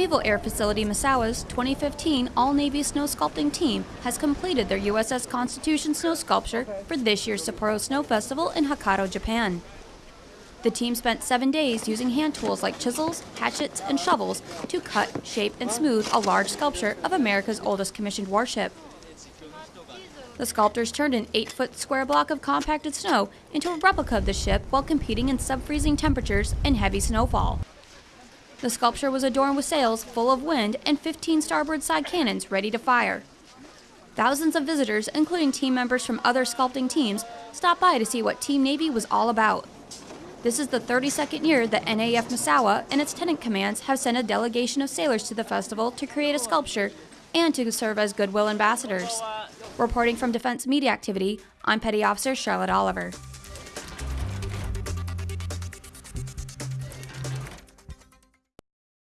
Naval Air Facility Misawa's 2015 All-Navy Snow Sculpting Team has completed their USS Constitution snow sculpture for this year's Sapporo Snow Festival in Hokkaido, Japan. The team spent seven days using hand tools like chisels, hatchets, and shovels to cut, shape, and smooth a large sculpture of America's oldest commissioned warship. The sculptors turned an 8-foot square block of compacted snow into a replica of the ship while competing in sub-freezing temperatures and heavy snowfall. The sculpture was adorned with sails full of wind and 15 starboard side cannons ready to fire. Thousands of visitors, including team members from other sculpting teams, stopped by to see what Team Navy was all about. This is the 32nd year that NAF Misawa and its tenant commands have sent a delegation of sailors to the festival to create a sculpture and to serve as goodwill ambassadors. Reporting from Defense Media Activity, I'm Petty Officer Charlotte Oliver.